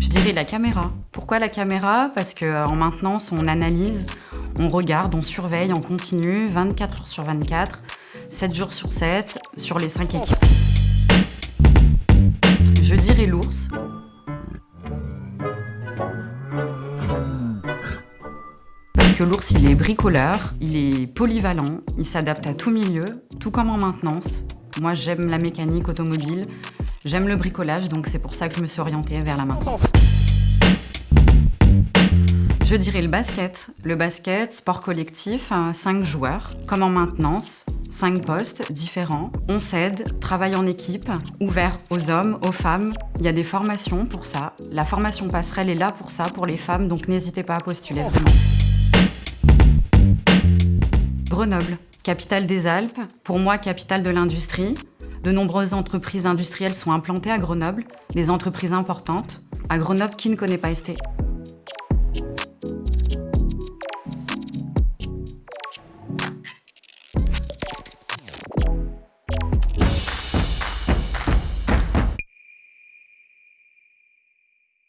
Je dirais la caméra. Pourquoi la caméra? Parce qu'en euh, maintenance, on analyse, on regarde, on surveille, on continue, 24 heures sur 24, 7 jours sur 7, sur les 5 équipes. Je dirais l'ours. Parce que l'ours, il est bricoleur, il est polyvalent, il s'adapte à tout milieu, tout comme en maintenance. Moi, j'aime la mécanique automobile, j'aime le bricolage, donc c'est pour ça que je me suis orientée vers la maintenance. Je dirais le basket. Le basket, sport collectif, 5 joueurs, comme en maintenance, 5 postes différents. On s'aide, travaille en équipe, ouvert aux hommes, aux femmes. Il y a des formations pour ça. La formation passerelle est là pour ça, pour les femmes, donc n'hésitez pas à postuler vraiment. Grenoble, capitale des Alpes, pour moi capitale de l'industrie. De nombreuses entreprises industrielles sont implantées à Grenoble, des entreprises importantes. À Grenoble, qui ne connaît pas ST